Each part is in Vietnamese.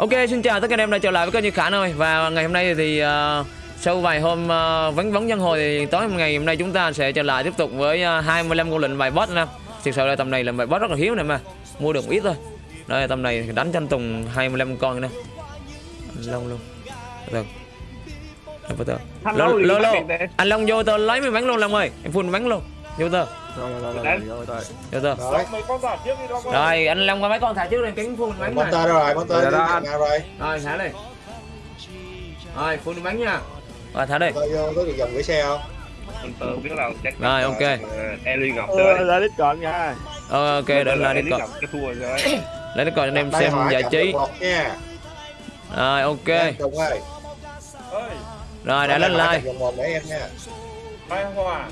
Ok, xin chào tất cả anh em đã trở lại với kênh Như Khả rồi Và ngày hôm nay thì uh, sau vài hôm uh, vắng vắng dân hồi thì tối ngày hôm nay chúng ta sẽ trở lại tiếp tục với uh, 25 con lệnh bài boss nè Thực sự là tầm này là bài boss rất là hiếm nè mà. Mua được ít thôi. Đây tầm này đánh tranh tùng 25 con nè. Long luôn Được lâu để- anh long vô tơ lấy mấy bánh luôn long ơi. Em phun bánh luôn. Vô tơ Rồi rồi rồi rồi rồi. Rồi, Mấy con giả trước đi đâu con. rồi anh long qua mấy con thả trước lên cánh phun bánh này Monster đâu rồi, đi đó, thằng anh. nào rồi? rồi thả đi rồi phun bánh nha rồi thả đi có được dòng gửi xe không? Mình tự biết là chắc Rồi, ok. Eli Ngọc Ờ, rồi. ra đít còn nha. Ờ, ok cái thua rồi. lấy coi anh em Đây xem giải trí rồi ok rồi đã lên like cảm một để em nha. Mai Hòa.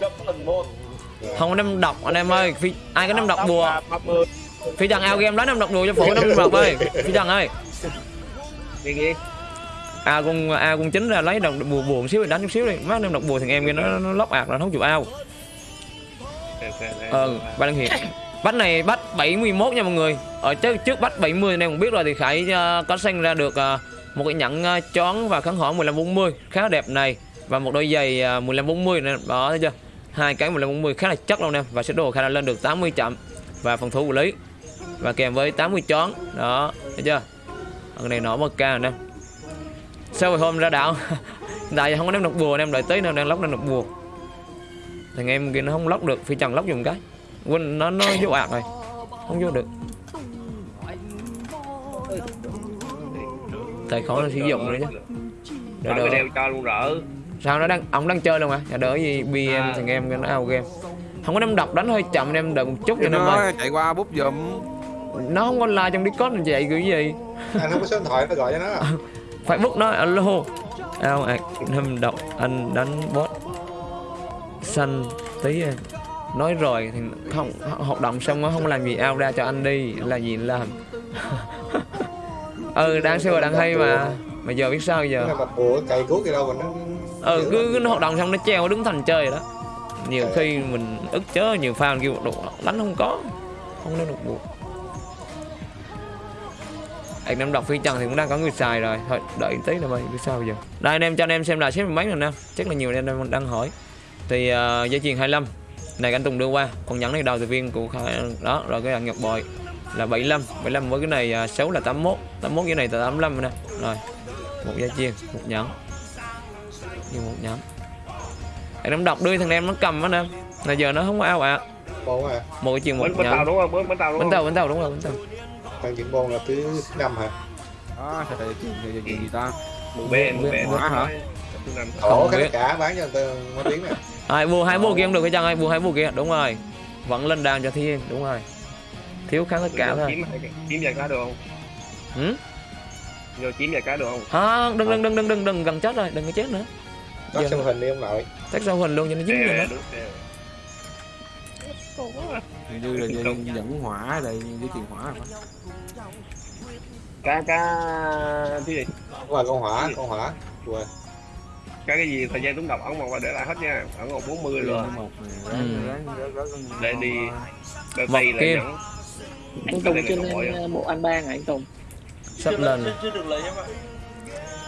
Chậm phần 1. Không có nem đọc anh em ơi phi, ai có nem đọc bùa 30. phi trần ao game đó nem đọc bùa cho phụ nem đọc ơi. Phi trần ơi. A con a con chính ra lấy đọc bùa bùa một xíu rồi đánh chút xíu đi. Má nem đọc bùa thằng em kia nó nó lóc ạc là không chịu ao. Ờ ba đăng hiệp. Bắt này bắt 71 nha mọi người. Ở trước trước bắt 70 anh em cũng biết rồi thì khải uh, có sinh ra được ờ, một cái nhẫn uh, chón và kháng hỏi 1540 khá đẹp này. Và một đôi giày uh, 1540 này đó thấy chưa hai cái 1540 khá là chất luôn em. Và sẽ đồ khả năng lên được 80 chậm. Và phòng thủ của lý. Và kèm với 80 chón. Đó, thấy chưa? Con này nổ mất ca nè. Sau hồi hôm ra đảo, tại không có ném được bùa em đợi tới nào đang lóc ném được bùa. Thằng em kia nó không lóc được, phi trần lóc dùng cái. Quên, nó nó vô ạc rồi. Không vô được. Tài khó nó sử dụng rồi chứ. Đợi đợi đeo cho luôn rỡ sao nó đang ông đang chơi luôn mà Dạ, đỡ gì bm À. thằng em nó out game không có ném độc đánh hơi chậm anh em đợi một chút cho Nó ơi chạy qua bút giùm. nó không online trong discord làm vậy kiểu gì Anh không có số điện thoại nó gọi cho nó. phải bút nó alo ao ạc ném độc anh đánh bot xanh tí à. nói rồi thì không hoạt động xong nó không làm gì ao ra cho anh đi là gì làm ừ đang siêu đang hay mà mà giờ biết sao giờ bùa cày cuốc gì đâu mà nó... ừ cứ, nó hoạt động xong nó treo đứng thành chơi rồi đó. Nhiều khi mình ức chớ nhiều fan kêu đồ đánh không có. Không nên được buộc anh em đọc phi trần thì cũng đang có người xài rồi. Thôi đợi tí là mày biết sao giờ. Đây anh em cho anh em xem lại xếp mấy rồi nè chắc là nhiều anh em đang hỏi. Thì uh, dây chuyền 25 này anh Tùng đưa qua. Còn nhẫn này đầu từ viên của đó rồi cái thằng Nhật Bội là 75 75 với cái này uh, 6 là 81 81 cái này là 85 nè. Rồi một dây chuyền một nhẫn như một anh em đọc đưa thằng em nó cầm á nè là giờ nó không có ao ạ à. một cái chuyền một tàu nhẫn đúng không? Bến tàu đúng không? tàu bánh tàu đúng rồi bánh tàu Thằng chuyện bồn là thứ năm hả? Đó, thì chuyện gì, gì, gì ta? Bè, mười bè. Hỏa hả? Không cái biết. cả bán cho người ta mấy tiếng nè. ai mua hai mua kia không được cái chăng ai mua hai mua kia đúng rồi vẫn lên đàn cho thiên đúng rồi thiếu kháng tất cả thôi Kiếm kiếm vài cá được không? ừ? Vô kiếm vài cá được không? à, đừng đừng đừng đừng đừng đừng gần chết rồi đừng có chết nữa Giờ- sân hình đi ông nội. tách sau hình luôn cho nó dính lên đó được. Hình như là dẫn hỏa đây, dây chuyền hỏa hả? Cá cá cái gì? Qua con hỏa, con hỏa. Quên. Cá cái gì thời gian đúng đọc ấn một và để lại hết nha. Ấn một 40 Rồi. rồi. Một này, Ừ. Để đi. Vật này là nhẫn. anh Cái Tùng này trên bộ anh bang à anh Tùng sắp lên rồi.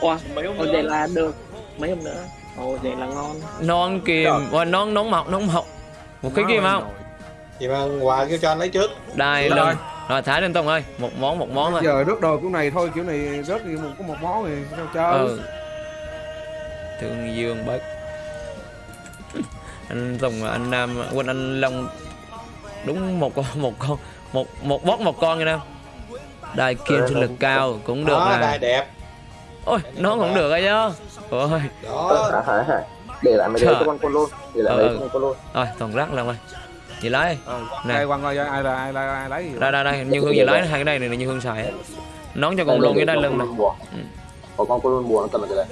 Wow, ồ vậy là được mấy hôm nữa Ồ vậy là ngon. Non kìm. Và non nóng mọc nóng mọc. Một cái kim không? Vậy mà quà kêu cho anh lấy trước. đây Rồi. rồi thả lên tông ơi. Một món một món thôi. Giờ rớt đồ kiểu này thôi, kiểu này rớt thì một có một món thì sao chơi? ừ. Thương dương bác anh tùng anh nam quên anh long. Đúng một con một con một một bót một con nha nam đai kim sinh lực cao cũng được Đó, nè. đẹp. ôi nó cũng được rồi chứ ôi. Đó. hả để lại mấy Trời. đấy cho con con luôn để lại Ờ, mấy ờ. con con luôn rồi toàn rác lên ơi chị lấy Ừ. Đây quăng coi ai là ai là ai lấy gì? đây đây đây như hương chị lấy hai cái đây này là như hương xài á. Nón cho con luôn cái đây lưng này. Ừ. có con con luôn bùa nó cầm là cái này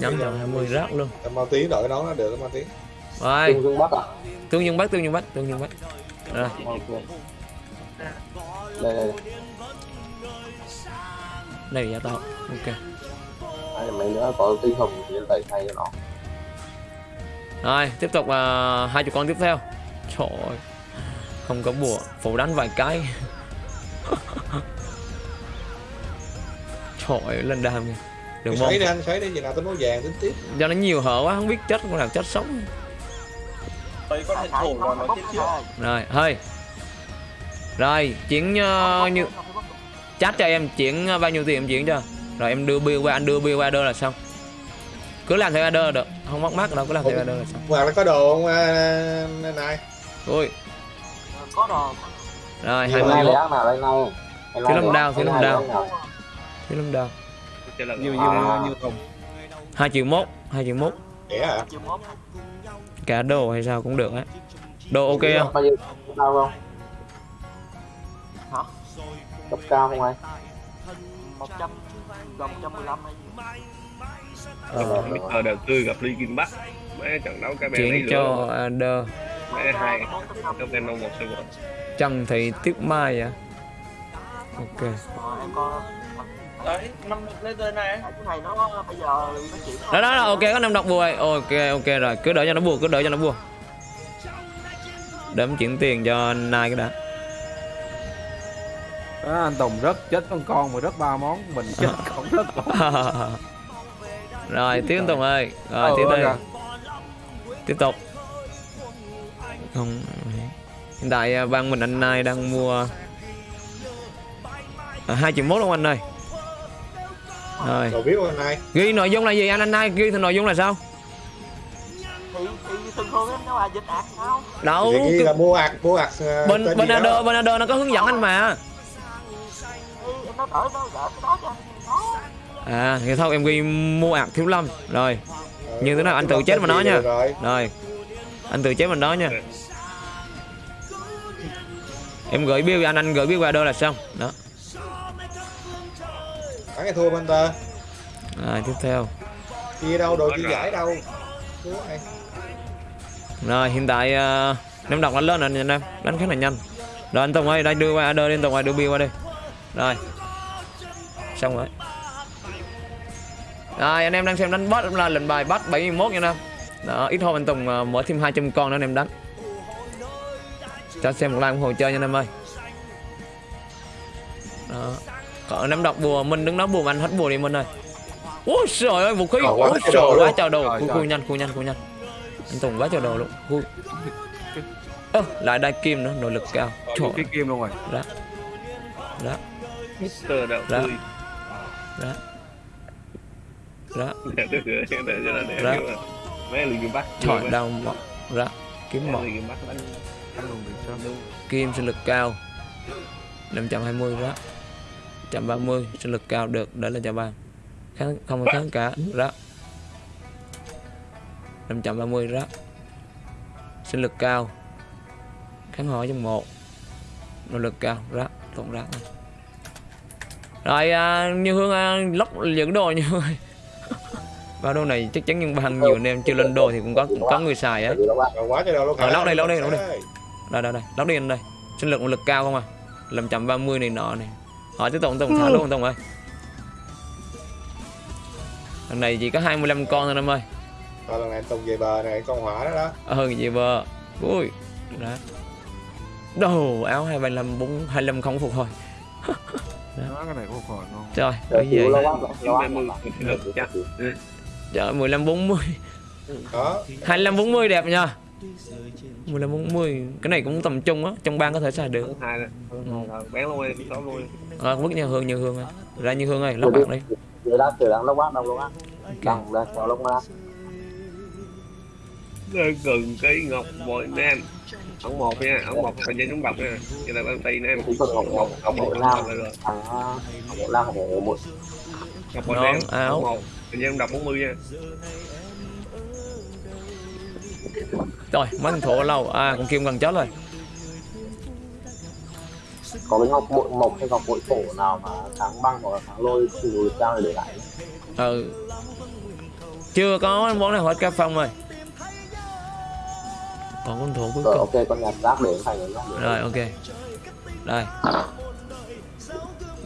nhắm cho 20 rác luôn. Tao mau tí đội nó nó được mau tí. rồi. Tương dương bắc à? Tương dương bắt tương dương bắt tương dương bắt rồi. Đây đây đây. Là giá tao ok là mấy nữa có tinh hồng thì tẩy thay cho nó Rồi, tiếp tục uh, hai chục con tiếp theo. Trời ơi. Không có bùa, phụ đánh vài cái. Trời ơi, lên đam Mày môn xoáy đi anh xoáy đi gì nào tới máu vàng tính tiếp. Do nó nhiều hở quá không biết chết con nào chết sống. Đây có thành thủ rồi nó tiếp trước Rồi hơi. Rồi chuyển uh, như Chat cho em chuyển uh, bao nhiêu tiền em chuyển cho Rồi em đưa bill qua anh đưa bill qua đơn là xong. Cứ làm theo order là được Không mất mát đâu cứ làm theo order là xong. Hoặc là có đồ không à, này? Ui. Có đồ. Rồi Đây này 21 ác nào đây này Thiếu lâm đao, thiếu lâm đao. Thiếu lâm lần Nhiều nhiều nhiều không 2 triệu mốt 2 triệu mốt. Cả đồ hay sao cũng được á. Đồ ok không? Bao nhiêu cao không? Hả? Cấp cao không anh? 100 Gần 115 hay gì Ờ, Mr. đầu tư gặp Lee Kim Bắc. Mấy trận đấu cái bên Chuyển cho order mấy hai trong bên một server Trần Thị Tuyết Mai à? Ok. Ờ, Đấy, năm lên tên này. Cái này nó bây giờ nó chỉ đó đó, ok có năm đọc bùa rồi. ok ok rồi. Cứ đợi cho nó bùa cứ đợi cho nó bùa. Để chuyển tiền cho nai cái đã đó, anh Tùng rất chết con con mà rất ba món mình chết không rất con rồi tiếp tục ơi. Rồi Ờ, tiếp ơi à. tiếp tục. Không hiện tại à, ban mình anh nai đang mua à, hai triệu mốt luôn anh ơi? Rồi. Biết không anh này ghi nội dung là gì anh anh nai? Ghi thì nội dung là sao? Thì, thì thường thường em nó là dịch ạc sao đâu thì ghi là mua ạc mua ạc à, bên bên. Ado bên Ado nó có hướng dẫn anh mà à thì thôi em ghi mua ạc thiếu lâm. Rồi. Như thế nào? Anh tự chết mà nói nha. rồi. Anh từ chế mình đó nha. Em gửi bill anh anh gửi bill qua đô là xong. Đó. Thắng hay thua Panther rồi tiếp theo. Chia đâu đồ chia giải đâu. Rồi hiện tại uh, em đọc nó lên rồi anh em. Đánh khá là nhanh. Rồi anh Tùng ơi đây đưa qua đưa lên Tùng ơi đưa bill qua đây rồi xong rồi. Rồi anh em đang xem đánh boss là lệnh bài bắt 71 nha anh em. Đó ít hôm anh Tùng ờ, mở thêm 200 con nữa anh em đánh. Cho xem một like ủng hộ chơi nha anh em ơi. Đó. Còn nắm đọc bùa minh đứng đó bùa anh hết bùa đi minh ơi. Ôi trời ơi vũ khí. Ôi trời quá trời đồ. Trời. khui nhanh khui nhanh khui nhanh. Anh Tùng quá trời đồ luôn. Khui ơ lại đai kim nữa nội lực cao. Trời. cái kim luôn rồi. Đó đó Mr. đầu Đó. Đó. Đó. Đó. mấy Lee Kim Bắc trời đau mọc đó kiếm Lee Kim sinh lực cao. 520 đó. 130 sinh lực cao được để lên cho ba. Kháng không có kháng cả. Đó. 530 đó. Sinh lực cao. Kháng hỏi trong một. Nội lực cao. Đó tổng rác này. Rồi à, như hương à, lóc những đồ như hương ba đồ này chắc chắn nhưng bằng nhiều anh em chưa lên đồ thì cũng có cũng có người xài ấy. Ờ, lóc đây, lóc đây, lóc đây. Đây đây đây lóc đi anh đây. Sinh lực nội lực cao không à? 530 này nọ này. Hỏi tới tổng tổng thả luôn tổng ơi. Lần này chỉ có 25 con thôi em ơi. Rồi lần này Tùng về bờ này con hỏa đó đó. Ờ gì bơ ui đó. Đồ áo 235 4 25 không phục hồi cái này có hồi không? Trời Trời, cái gì chịu vậy? lâu lắm, lâu lắm. 90 lực chắc trời 15 40 đó. 25 40 đẹp nha 15 40 cái này cũng tầm trung á trong bang có thể xài được. Hai rồi bén luôn đi đó luôn à, vứt như hương như hương ơi. Ra như hương ơi lóc bạn đi. Trời đã, trời đang lâu quá, đâu lâu quá. Đang, đang, chờ lúc. Nơi gần cái ngọc bội nam ổng một nha ổng một thời gian chúng độc nha. Vậy là ban tây nam Cũng cần bội Ngọc nam, bội rồi. thằng ờ, ngọc bội nam, ngọc bội một. ngọc bội Nón, áo. ổng một. Thời gian độc 40 nha. Rồi mấy thằng thổ lâu. À con kim gần chết rồi. Có cái ngọc bội mộc hay ngọc bội cổ nào mà kháng băng hoặc là kháng lôi thì lùi cao để lại. ừ. Chưa có món nào hết cá phong rồi còn con thủ cuối Rồi cùng ok, con nhặt rác để thành nhá. rồi ok đây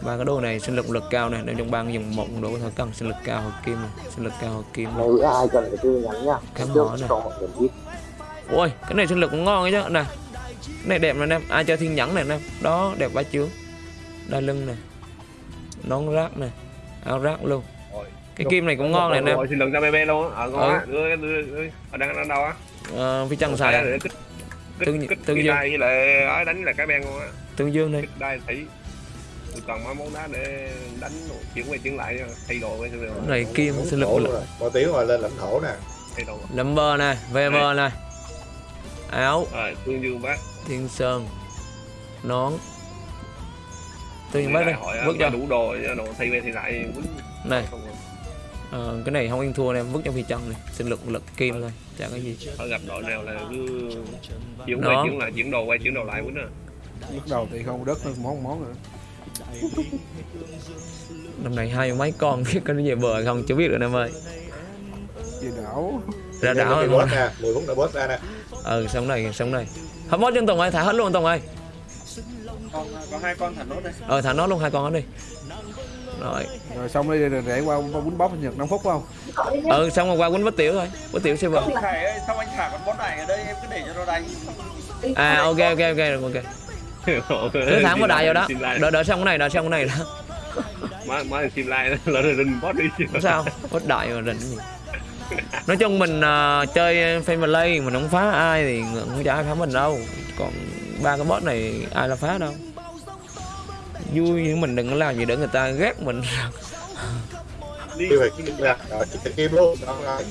ba cái đồ này sinh lực lực cao này nên trong bang dùng một đồ có thể cần sinh lực cao hoặc kim này sinh lực cao hoặc kim này. Ai cần cái tư nhắn nhá. Khám hỏi này. cho ôi cái này sinh lực cũng ngon ấy chứ nè cái này đẹp này em ai chơi thiên nhẫn này em đó đẹp quá chướng đai lưng này nón rác này áo rác luôn cái kim này cũng ngon này anh em Rồi, xin lần ra BB luôn á. Ờ ngon Ừ. á. Đưa đưa đưa. Ở đang đang đâu á? Ờ, phi chân xài à? Tương- kích tương dương. với lại ấy đánh là cái ben luôn á. tương dương đây. Kích đai thủy. Tôi cần mấy món đá để đánh chuyển qua chuyển lại thay đồ với Cái này kim sinh lực rồi bỏ tiếng mà lên lãnh thổ nè. Thay đồ. number này vb này. áo. Rồi, tương dương bác. thiên sơn. Nón. Tương dương bác đây. vứt mà cho. đủ đồ đồ thay về thì lại quýnh. Này. Rồi. ờ, cái này không yên thua em vứt cho phi chân này. Sinh lực lực kim thôi chả có gì. Ở gặp đội nào là cứ chuyển Đó. qua chuyển lại chuyển đồ qua chuyển đồ lại quýnh à. lúc đầu thì không đất nữa món món nữa năm này hai mấy con biết có nó về bờ không chưa biết được anh em ơi. Gì đảo. Ra đảo rồi boss nè 10 phút nữa boss ra nè. Ừ sống này sống này hết bó chân tùng ơi thả hết luôn tùng ơi. Còn có hai con thẳng nốt đây. Ờ thả nó luôn hai con đó đi rồi. Rồi xong đi để, để qua qua quýnh bóp nhật 5 phút phải không? Ừ xong rồi qua quýnh bất tiểu thôi bất tiểu server sao anh thả con bot này ở đây em cứ để cho nó đánh. À ok ok ok rồi ok. Cứ thẳng vào đại vào đó. Đợi đợi xong cái này đợi xong cái này đó. Má má sim like là rình boss đi. Sao bất đại mà rình gì. Nói chung mình à, chơi family mình không phá ai thì không cho ai phá mình đâu. Còn ba cái boss này ai là phá đâu vui nhưng mình đừng có làm gì để người ta ghét mình.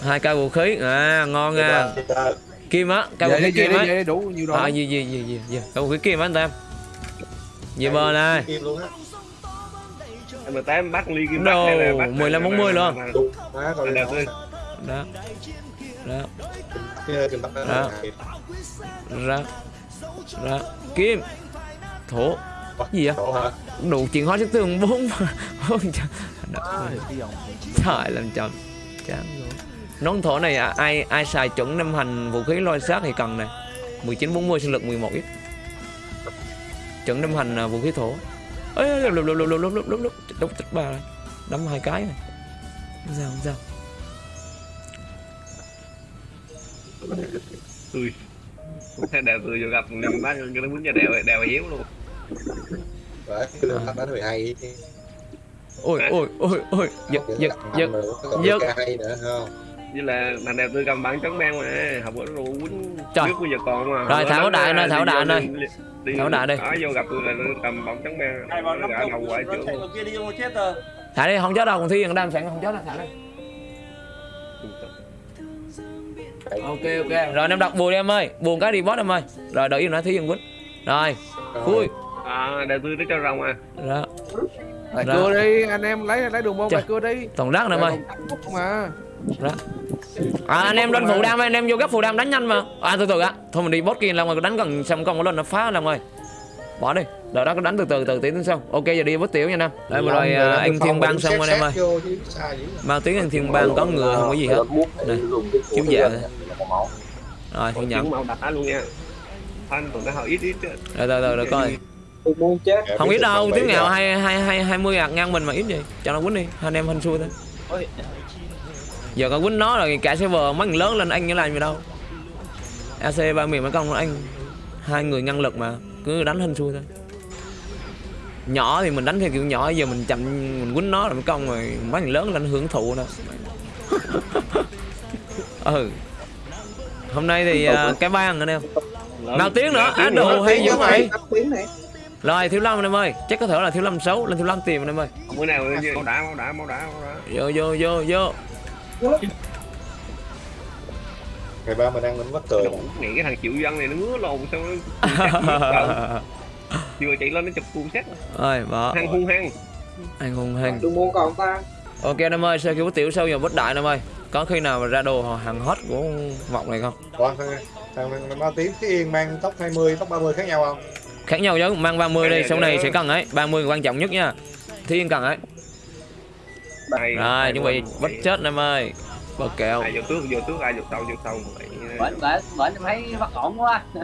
Hai cây vũ khí. À ngon nha à. kim á cây vũ dạ, khí dạ, dạ, kim á. đủ nhiều rồi à, gì gì gì gì gì. Cây vũ khí kim á anh tam. Gì bờ này. Em tám bắt ly kim đâu mười lăm bốn mươi luôn. Đó. Đó. Đó ra ra kim. Thổ gì vậy? Đủ chuyện hóa chất tường bốn trời làm chậm. Chán rồi nón thổ này à, ai ai xài chuẩn năm hành vũ khí lôi sát thì cần này. 1940 sinh lực 11 ít. Chuẩn năm hành à, vũ khí thổ. Ấy lúc lúc lúc lúc lúc lúc lúc lúc lúc tích ba rồi đấm hai cái rồi không sao? Không sao. Thế đẹp tươi vô gặp mình bắt cái nó quýnh cho đèo đèo hiếu luôn. Đấy, cái lượng bắt đánh 12 ôi ôi ôi ôi giật giật giật giật. Như là thằng đẹp tươi cầm bắn trắng ben mà học bữa nó quýnh Trời. trước bây giờ còn mà. Rồi, thảo đại nơi, thảo đại nơi. Đi- Thảo đại đi. Đó vô gặp tôi là nó cầm bóng trắng ben. hai bọn Gã đầu quái trưởng. người kia đi vô chết rồi thả đi không chết đâu còn thi gần đam sẵn không chết đâu thả đi ok ok rồi em đọc buồn đi em ơi buồn cái đi boss em ơi rồi đợi yên nói thí dân quýnh rồi vui À, đẹp tươi nó cho rồng à. đó lại Ra. cưa đi anh em lấy lấy đường môn lại cưa đi. toàn rác nè em ơi Phút mà à, anh em lên phụ đam anh em vô gấp phụ đam đánh nhanh mà. À từ từ á thôi mình đi boss kia làm rồi đánh gần xong con lên nó phá làm rồi bỏ đi. Đợi đó có đánh từ từ từ tí tính xong ok giờ đi boss tiểu nha anh em đây mà rồi à, anh thiên bang xong anh em ơi mau tiếng anh thiên bang có ngựa không có gì hết. Này, chiếu dạ rồi thì nhận màu đá luôn nha. Thanh tụi nó hơi ít ít. rồi từ rồi coi tôi muốn chết. Không ít đâu tiếng nào hai hai hai hai mươi ạc ngang mình mà ít gì cho nó quýnh đi hai anh em hên xui thôi. Ôi. giờ có quýnh nó rồi cả server mấy người lớn lên anh như làm gì đâu. Ac ba miền mấy con anh hai người ngăn lực mà cứ đánh hên xui thôi. Nhỏ thì mình đánh theo kiểu nhỏ giờ mình chậm mình quýnh nó rồi mấy con rồi mấy người lớn lên hưởng thụ nữa. Ừ. Hôm nay thì à, cái bang anh em nào tiếng nữa anh đồ hay dữ vậy? Này rồi thiếu lâm anh em ơi. Chắc có thể là thiếu lâm xấu lên thiếu lâm tìm anh em ơi Bữa nào máu đá máu đá máu đá máu đá. vô vô vô vô. Ngày ba mình ăn mình mất cười Nghĩ cái thằng chịu dân này nó ngứa lồn sao nó chưa chạy lên nó chụp cuồng xét ơi bỏ. Hăng hung hăng. Anh hùng hăng. Đường môn còn ta. Ok anh em ơi sau khi bút tiểu sâu giờ bất đại anh em ơi có khi nào mà ra đồ hàng hot của vọng này không? Còn thằng thằng thằng bao tiếng cái yên mang tóc 20 tóc 30 khác nhau không khác nhau chứ mang 30 đi sau này sẽ cần ấy 30 quan trọng nhất nha. Thiên cần ấy. Ai- rồi chuẩn bị bắt chết em ơi. Bờ kèo. Ai vô trước vô trước ai vô sau vô sau vậy bởi bởi bởi em thấy bất ổn quá.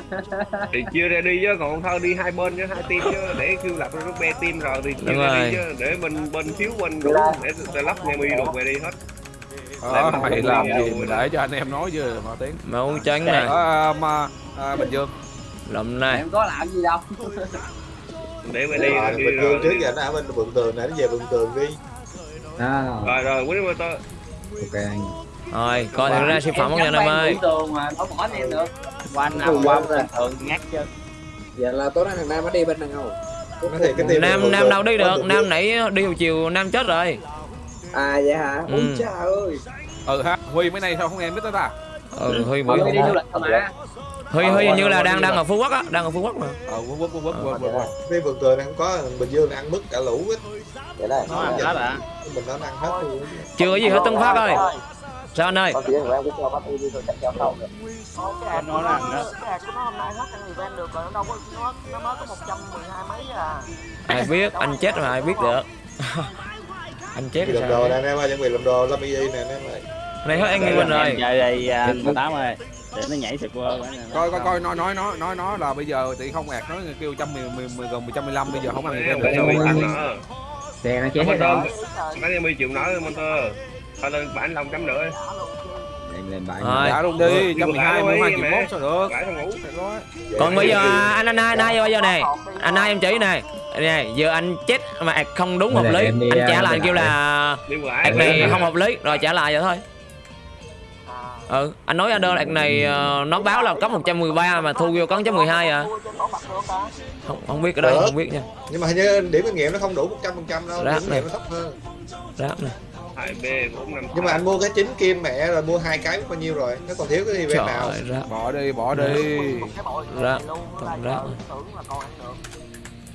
Thì chia ra đi chứ còn thôi đi hai bên chứ hai team chứ để kêu lập ra group B team rồi thì chia Đúng ra rồi. đi chứ để mình bên thiếu bên đủ để để lắp nghe mi đục về đi hết. Ờ, Để mày làm gì để cho anh em nói chứ mà tiếng. Máu trắng này à, mà à, bình dương lầm này. Em có làm gì đâu. Để về đi Rồi, đi bình rồi. thường trước đi. giờ nó ở bên vườn tường này nó về vườn tường đi. Đó rồi rồi quýnh motor ok. Anh rồi coi thử ra siêu phẩm không nha anh em ơi. Tường mà đâu bỏ em được qua nào qua. Rồi. thường ngắt chứ. Vậy là tối nay thằng Nam nó đi bên cái tiền nam nam đâu đi được. Nam nãy đi hồi chiều nam chết rồi. À vậy hả? Ôi Ừ. trời ơi. ừ ha huy mấy nay sao không em biết tới ta ừ huy Mọi huy người đi du lịch mà. huy huy hình như là đang đang ở phú quốc á đang ở phú quốc mà. Ờ quất quất quất quất quất quất quất Cái vườn tường này không có Bình Dương ăn mứt cả lũ hết. Vậy đây. nó làm đó là Mình nó ăn hết luôn. Chưa có gì hết tân phát ơi. Sao anh ơi? Có tiếng của em cứ cho bác đi rồi theo sau được. Cái nó đó. cái của nó hôm nay hết event được rồi nó đâu có nó nó mới có 112 mấy à. Ai biết anh chết mà ai biết được. Anh chết thì làm sao đồ nè anh em ơi Chuẩn bị làm đồ Lâm y nè anh em ơi này hết anh Nguyên rồi chơi đây à, anh tám ơi để nó nhảy sực qua coi coi coi nói nói nói nói nói là bây giờ thì không ẹt nói kêu trăm mười mười mười gần một trăm mười lăm bây giờ không ăn được nữa xe nó chết hết đó Bán em 10 triệu nói motor Thôi lên bán lòng trăm nữa em lên bãi Rồi. đã luôn đi trăm mười hai mười hai triệu mốt sao được còn bây giờ anh anh hai anh hai bây giờ này anh hai em chỉ này này giờ anh chết mà không đúng hợp lý anh trả à, lại đi kêu là ạc này không hợp lý rồi trả lại vậy thôi ừ anh nói anh đơn ạc này ờ, nó báo là cấp 113 mà thu vô có 112 à. Không không biết cái đó Được. không biết nha. Nhưng mà hình như điểm kinh nghiệm nó không đủ 100% đâu Rác Điểm này. nghiệm nó thấp hơn. Ráp này 2B 4 5 Nhưng mà anh mua cái chính kim mẹ rồi mua hai cái bao nhiêu rồi. Nó còn thiếu cái event nào? ráp. Bỏ đi bỏ đi. Cái bội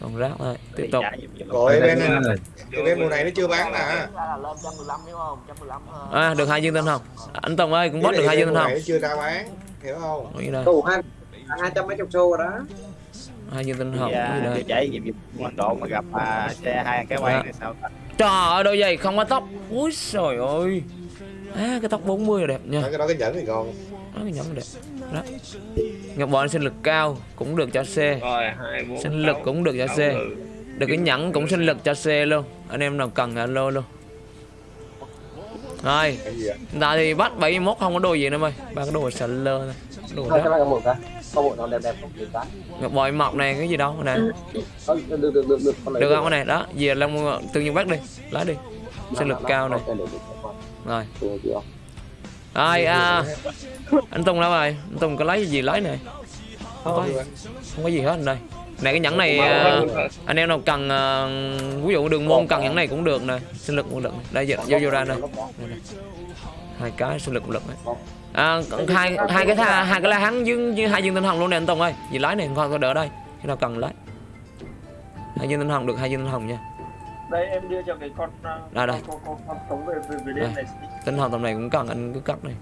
Rác. rác. còn ráp thôi tiếp tục. Rồi event này. rồi. Event mùa này nó chưa bán nè. Ra là lên 115 đúng không? 115 ờ. à được hai viên tinh hồng anh Tùng ơi cũng bớt được hai viên tinh nó chưa ra bán Hiểu không? Tù hai hai trăm mấy chục xu rồi đó. hai viên tinh hồng Dạ, đây chạy dịp dịp quan độ mà gặp à, xe hai cái quay này sao trời ơi đôi giày không có tóc. Úi trời ơi. À, cái tóc 40 là đẹp nha. Cái đó cái nhẫn thì còn Đó, cái nhóm đẹp. Đó ngọc bội sinh lực cao cũng được cho C. Rồi 2 4 sinh lực cũng được cho C. Được cái nhẫn cũng sinh lực cho C luôn. Anh em nào cần alo luôn. Rồi hiện tại thì bắt 71 không có đồ gì nữa mày. Ba cái đồ sờ lơ thôi. Đồ đó. bộ nó đẹp đẹp ngọc bội mọc này cái gì đâu này. Có- Được được được được. con lấy được không cái này? Đó về long tương nhiên bắt đi. Lấy đi. Sinh lực cao này. rồi Rồi à, anh Tùng đâu rồi? Anh Tùng có lấy gì lấy này? Không có, Không không có gì hết anh đây này cái nhẫn này à, anh em nào cần à, ví dụ đường môn cần nhẫn này cũng được nè sinh lực cũng được đây giờ vô vô ra đây. hai cái sinh lực cũng được đấy. à, hai hai cái tha, hai cái la hắn với hai viên tinh hồng luôn nè anh Tùng ơi. Gì lấy này con có đỡ đây. Khi nào cần lấy hai viên tinh hồng được hai viên tinh hồng nha đây em đưa cho cái con Đây, đây. con con con sống về về, về Đây. đêm này tinh hồng tầm này cũng cần anh cứ cắt này.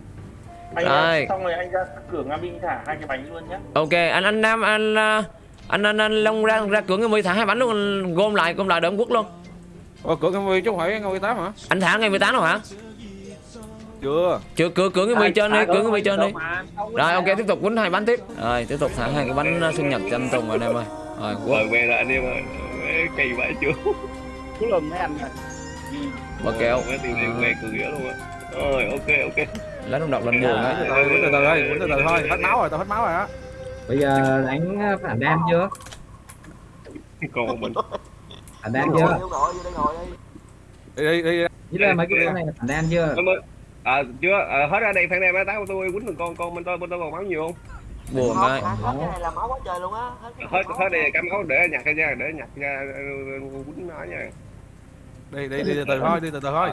Anh Đây. xong rồi anh ra cửa Nga Minh thả hai cái bánh luôn nhé ok anh anh nam anh à, anh anh, anh long ra ra cửa người mười thả hai bánh luôn gom lại gom lại đỡ quốc luôn. Ủa, cửa cái mươi chứ không phải ngôi tám hả? Anh thả ngày 18 đâu hả? Chưa. Chưa cửa cửa người mười trên đi cửa người mười trên đi. rồi ok tiếp tục quýnh hai bánh tiếp. Rồi tiếp tục thả hai cái bánh uh, sinh nhật cho anh Tùng rồi anh em ơi. Rồi quốc. Rồi về là anh em ơi. Kỳ vậy chưa Cú lùm mấy anh này. bờ kẹo. Mấy tiền này về cười nghĩa luôn á. Rồi ok ok. Lấy đồng độc lên buồn ấy từ từ từ từ thôi từ từ thôi. Hết máu rồi tao hết máu rồi á. Bây giờ đánh phản đam chưa? Còn một mình. Phản đam chưa? Vô ngồi vô đây ngồi đi. Đi đi đi. Với là mấy cái con này là phản đam chưa? Ơi, À chưa, à, hết ra đây phan em táo tôi quýnh được con con bên tôi bên tôi còn máu nhiều không? buồn hả? hết cái này là máu quá trời luôn á. Hết cái Hết đây cắm máu để nhặt ra nha, để nhặt ra ờ, quýnh nó nha. Đi đi đi từ từ thôi đi từ từ thôi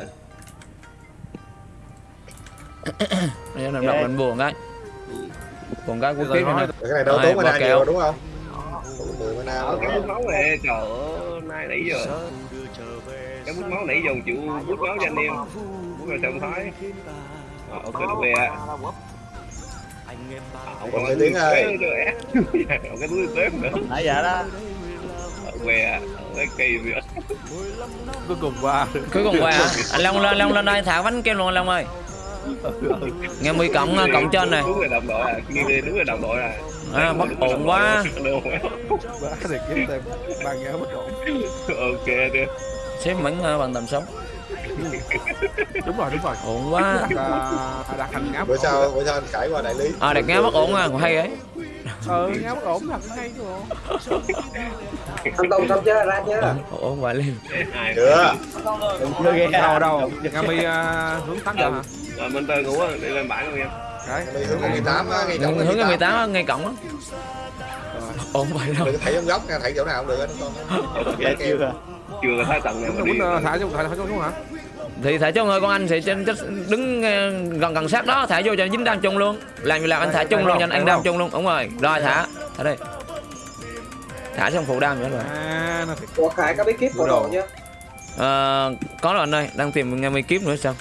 lấy đồng độc lên buồn cái buồn cái từ tiếp thôi này Cái này đâu tốn mana nhiều đúng không? Mười mana cái bút máu này trời ơi, nay nãy giờ cái bút máu nãy giờ chịu bút máu cho anh em. Bút rồi xong thấy. Ờ, ok nó về ạ. À, Ông Còn cái tiếng ơi. Còn cái túi tép nữa. nãy giờ đó Về ạ. Cái kỳ ạ. cuối cùng qua. Cứ còn qua hả? anh long lên long lên đây thả bánh kem luôn anh long ơi. Nghe mười cộng uh, cộng trên này. Đúng rồi đồng đội à, nghe đi đúng rồi đồng đội à. à, bất ổn quá. Nghe bất ổn. Ok đi. xếp mảnh uh, bằng tầm sống. Đúng rồi đúng rồi. Ổn quá. Đặt à, đặt hành ngáp Bữa sau bữa sau anh khải qua đại lý. À đẹp nghe bất ổn à hay ấy ừ nghe bất ổn thật hay chứ bộ Anh Tông xong chưa ra chưa? ủa không phải lên. Được. đâu đâu. Nga mi à, hướng tám giờ hả? Rồi mình tơ ngủ á đi lên bãi luôn em đấy. Đi hướng ngày 18 á, ngày hướng cổng hướng cái 18 á, ngay cổng á. Không phải đâu. Đừng thảy trong góc nha, thảy chỗ nào cũng được anh con. Chưa. chưa thấy tầng nào mà Đúng đi. rồi, thả xuống thả xuống hả thì thả chung thôi con anh sẽ đứng ờ, gần gần sát đó thả vô cho dính đam chung luôn. Làm gì làm anh thả chung luôn cho anh ăn đam chung luôn. Đúng rồi. Rồi thả. Thả đây thả xong phụ đam nữa rồi. À nó Khải có bí kíp đồ. đồ chưa? Ờ, có rồi anh ơi. Đang tìm nghe mi kiếp nữa sao?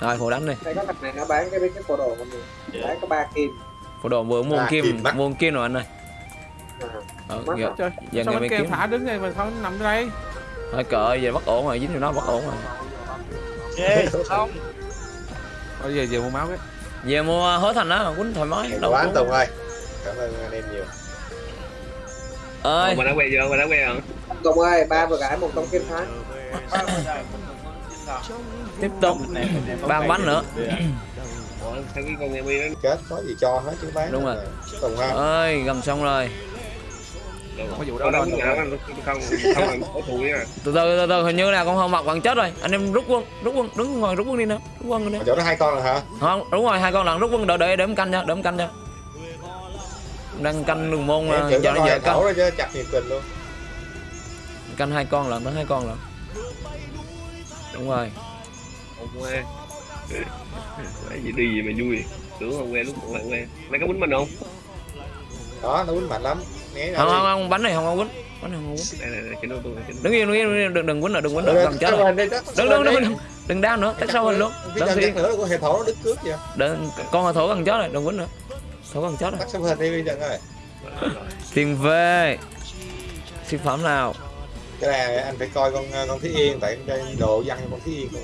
Rồi phụ đánh đi. Đây có thằng này nó bán cái bí kíp của đồ mọi người. Bán có 3 kim. phụ đồ vừa mua kim kim bắt. mua kim rồi anh ơi. À. ờ, nghe mi anh kêu kiếp thả đứng đây mà không nằm đây thôi cỡ giờ bất ổn rồi dính vô nó bất ổn rồi Ê, không. bây giờ giờ mua máu cái về mua hối thành đó quýnh thoải mái đâu Quá anh Tùng ơi. Cảm ơn anh em nhiều. ơi mà đã quen chưa mà đã quen rồi Tùng ơi, ba vừa gãi một tông kim thái. tiếp tục ba bánh nữa Ủa, sao cái con nghe mi nó Chết có gì cho hết chứ bán. Đúng rồi. Tùng ha. ơi gần xong rồi có vụ đâu đâu không không không nha từ từ từ từ hình như là con không mặc bạn chết rồi anh em rút quân rút quân đứng ngoài rút quân đi nữa rút quân đi chỗ đó hai con rồi hả? không đúng rồi hai con lận rút quân đợi đợi để em canh cho để em canh cho đang canh đường môn ờ, có nó hai canh chứ chặt nhiệt tình luôn. canh hai con lận đó hai con lận đúng rồi không quen cái gì đi gì mà vui tưởng không quen lúc còn lại quen mày có bánh mình không Đó, nó quýnh mạnh lắm. Không đi. không không bánh này không có quýnh bánh này không cái đứng yên đứng yên, đừng đừng quýnh nữa đừng quýnh nữa. Gần chết rồi. đi, đừng đừng đi. đừng đừng. đau nữa. Tách sau hình luôn. Đừng nữa của hệ nó đứt vậy. đừng con hồi thổ gần chết rồi. Đừng quýnh nữa. Thổ gần chết rồi. Tắt xong hình đi bây giờ ơi. tiền về. Siêu phẩm nào? Cái này anh phải coi con con Thí Yên tại cái đồ văn con Thí Yên luôn.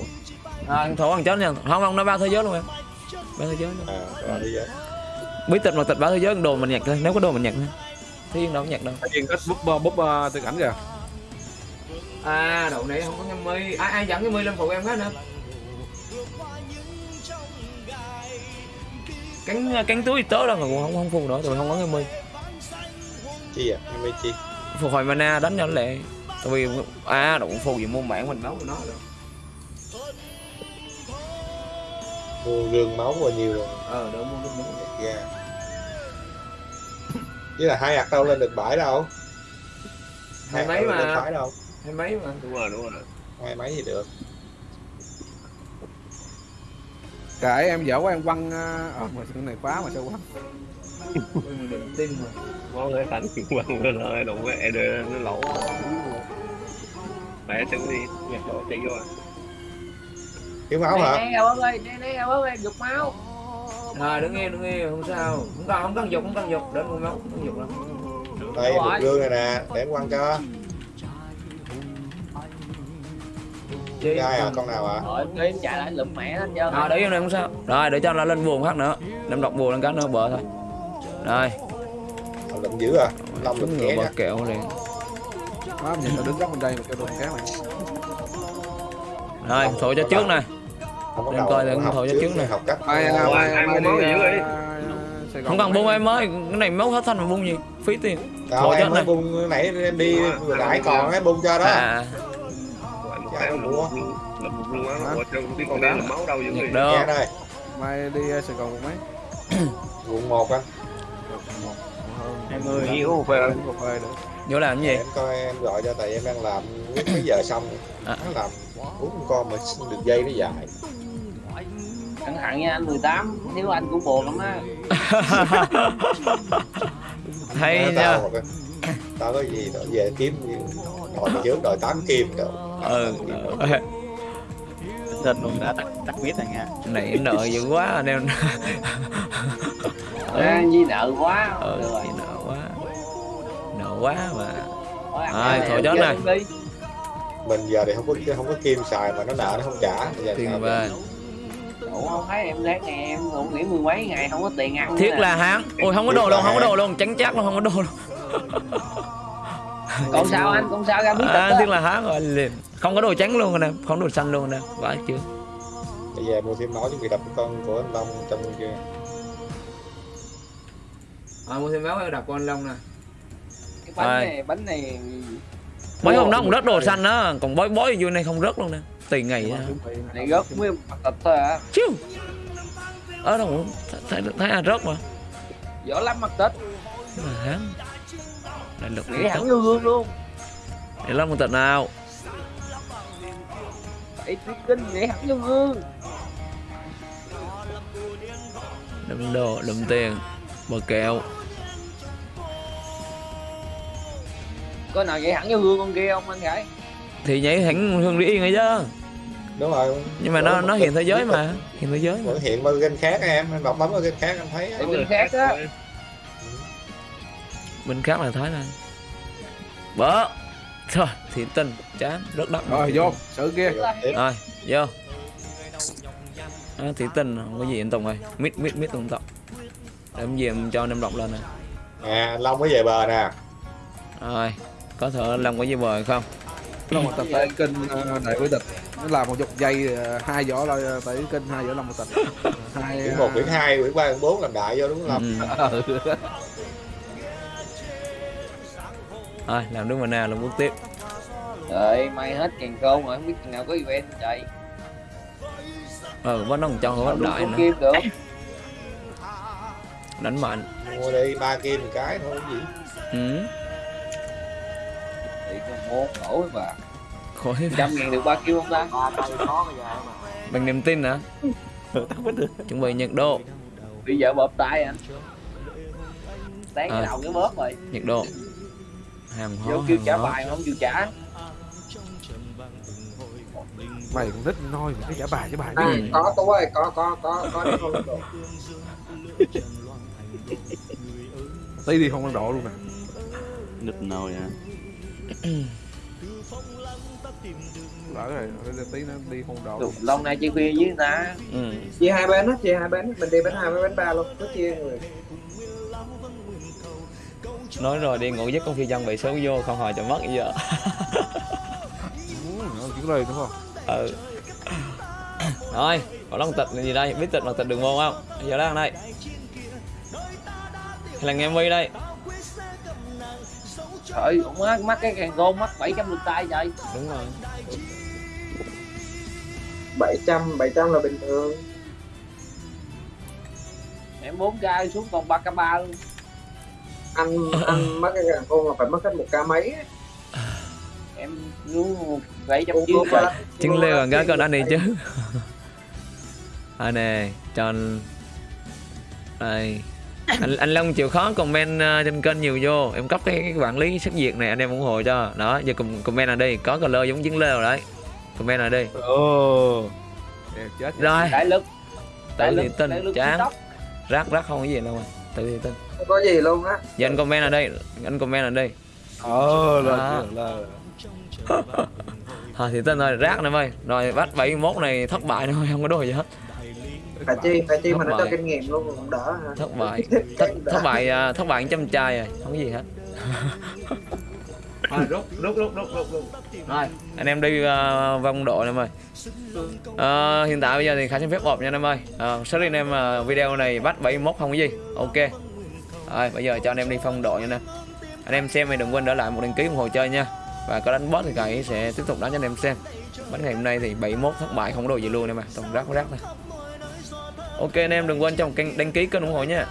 à, thổ gần chết nha. Không không nó ba thế giới luôn em. Ba thế giới luôn. À, rồi đi bí tịch mà tịch ba thế giới đồ mình nhặt lên nếu có đồ mình nhặt lên thế yên đâu có nhặt đâu Yên ít búp búp từ cảnh kìa à đậu này không có nhân mi ai ai dẫn cái mi lên phụ em hết nữa cánh cánh túi tớ đâu mà cũng không không phụ nữa tụi không có cái mi Chi à? Em chi? phục hồi mana đánh cho nó lẹ tại vì à đụng phù gì môn bản mình đấu của nó rồi Mua gương máu bao nhiêu rồi. ờ đỡ mua đúng đúng Ra. Chứ là hai hạt đâu lên được bãi đâu. Hai mấy lên mà. bãi đâu. hay mấy mà đúng rồi đúng rồi Hai mấy gì được. kệ em dở quá em quăng à, ờ mà cái này quá mà sao quăng tin mà món cái thành quăng nó lợi đụng cái ed nó lỗ mẹ sẽ đi nhặt lỗ chạy vô à Thiếu máu hả? nè ơi ơi nè nè ơi dục máu rồi đứng yên đứng yên không sao. Không cần không cần dục không cần dục. Đến mua máu không cần dục đâu Đây một gương này nè, để em quăng cho. Gai à, con nào à? Rồi em chạy lại lụm mẹ hết trơn. à để yên này không sao. Rồi để cho nó lên buồn phát nữa. Đem đọc buồn lên cái nữa bờ thôi. Rồi. Lụm dữ à? Long lụm ké bờ kẹo liền. Má, nhìn tao đứng góc bên đây mà kêu đồ cá mày. Rồi thổi cho trước này Không có Đem đầu, coi con học thổi cho trước này. học cách. mai mai ai mai mua máu đi không cần buông em mới. Cái này máu hết thanh mà buông gì? Phí tiền. Đâu em chết mới này. bung cái nãy em đi vừa nãy còn ấy bung cho đó. à. Phải lụm lụm luôn á ủa sao cái con đen là máu đâu dữ đây, mai đi à, Sài Gòn một mấy. Quận 1 anh. Hai mươi hiếu về vô làm cái Để gì em coi em gọi cho tại em đang làm mấy giờ xong. À. Nó làm uống con mà được dây nó dài. Cẩn thận nha anh 18 Nếu anh cũng buồn lắm á. Hay Nói nha. tao tao có gì tao về kiếm đòi trước đòi 8 kim rồi. ừ Tên luôn đã tắt tắt miết này nha. Này nợ dữ quá anh em. À, Di nợ quá. Ừ rồi. nợ quá. Nợ quá mà. Thôi, Rồi, cái thôi này chết này. Mình giờ thì không có không có kim xài mà nó nợ nó không trả. Bây giờ tiền về Ủa không thấy em lát ngày em ngủ nghỉ mười mấy ngày không có tiền ăn thiết là hán ôi không có đồ luôn không có đồ luôn trắng chắc luôn không có đồ luôn. Còn sao anh, còn sao ra biết à, thiết là hán rồi liền không có đồ trắng luôn rồi nè không đồ xanh luôn nè vãi chưa? Bây giờ mua thêm máu chuẩn bị đập con của anh Long trong kia. Ờ mua thêm máu em đặt con long nè. cái bánh Rồi. này bánh này mấy hôm đó cũng rớt đồ xanh đó còn bói bói vô này không rớt luôn nè tùy ngày nè. này gớt mới mặt tịch thôi à chiêu ở đâu? Thấy thấy là rớt mà. Dở lắm mặt tịch mà hắn đại lực nghĩ hẳn như gương luôn. Để lắm một tật nào? Bảy tuyết kinh nghĩ hẳn như gương đâm đồ đâm tiền bờ kẹo. Có nào nghĩ hẳn như gương con kia không anh gái thì nhảy hẳn hương đi yên ấy chứ. Đúng rồi. Nhưng mà nó nó hiện thế giới mà hiện thế giới vẫn hiện bao kênh khác em em đọc bấm vào kênh khác em thấy để kinh khác á. Bên khác là thái lan. Bớ thôi thì tinh chán rất đắt. Rồi vô sự kia. Rồi vô. À, thì tinh không có gì anh tùng ơi. Mít mít mít tùng tập để em gì em cho anh em đọc lên nè. À long mới về bờ nè. Rồi có thể làm cái gì bời không long một tịch tại kinh ờ, đại quý tịch nó là một dọc dây ờ, hai vỏ là tại kinh hai vỏ long một tịch hai quyển một quyển hai quyển ba quyển bốn làm đại vô đúng không ừ. ờ, rồi làm đúng mà nào làm bước tiếp. Trời may hết càng công rồi không biết chừng nào có event chạy. Ừ bắt nó còn cho Đủ đại nữa. kim được. Đánh mạnh. Mua đi ba kim một cái thôi gì? Ừ. mua khổ với bà khỏi trăm ngàn được ba kim không ta? Ba cây có bây giờ mà. Bằng niềm tin hả? Chuẩn bị nhiệt độ. Bây giờ bóp tay anh. Sáng À. cái đầu cái bóp rồi. Nhiệt độ. Hàng hóa vô kêu trả bài mà không chịu trả. Mày cũng thích nói mày cái trả bài trả bài. Ừ. À, có tú ơi có có có có. Đi không được tí đi không ăn độ luôn nè. Nứt nồi à lỡ rồi tí nó đi không độ Được, lâu nay chơi khuya với ta. Ừ. chia hai bên á chia hai bên mình đi bên hai bên ba luôn có chia người. Nói rồi đi ngủ giấc con phi dân bị xấu vô không hồi cho mất bây giờ. Ừ, nó chỉ lời đúng không? Ừ. Rồi còn long tịch là gì đây? Biết tịch mà tịch đường môn không? Giờ đang đây hay là nghe mi đây trời cũng mắc mắc cái càng gôn mắc 700 lượt tay trời đúng rồi. 700 700 là bình thường. Em 4 k xuống còn 3 k 3 luôn. Anh anh mất cái càng khôn là phải mất hết một ca mấy á. em xuống 700 Cô- chiếc cô rồi ba- chứng leo còn cái con anh đi chứ. À nè cho anh đây anh anh Long chịu khó comment uh, trên kênh nhiều vô. Em cấp cái, cái quản lý sắc diệt này anh em ủng hộ cho. Đó giờ com- comment ở đây có color giống chứng leo đấy. Comment ở đây ồ. Đẹp chết rồi. Đại lực. Đại tin lực chán. TikTok. rác rác không có gì đâu mà. Tự tin không có gì luôn á. Giờ anh comment ở đây anh comment ở đây ờ là là thôi thì tin rồi rác này ơi rồi bắt 71 này thất bại thôi không có đồ gì hết phải chi phải chi mà nó cho kinh nghiệm luôn cũng đỡ ha. thất bại. Thất, thất bại à, thất bại trăm trai rồi không có gì hết. Rồi rút rút rút rút rút rút. Rồi, anh em đi uh, vòng độ em ơi. Ờ, hiện tại bây giờ thì khả xin phép một nha anh em ơi. Uh, sorry anh em ờ, video này bắt 71 không có gì. Ok. Rồi bây giờ cho anh em đi phong độ nha nè anh em xem thì đừng quên để lại một đăng ký ủng hộ chơi nha. Và có đánh boss thì cậy sẽ tiếp tục đánh cho anh em xem. Bánh ngày hôm nay thì 71 thất bại không có đồ gì luôn em à toàn rác rác thôi ok anh em đừng quên trong kênh đăng ký kênh ủng hộ nha.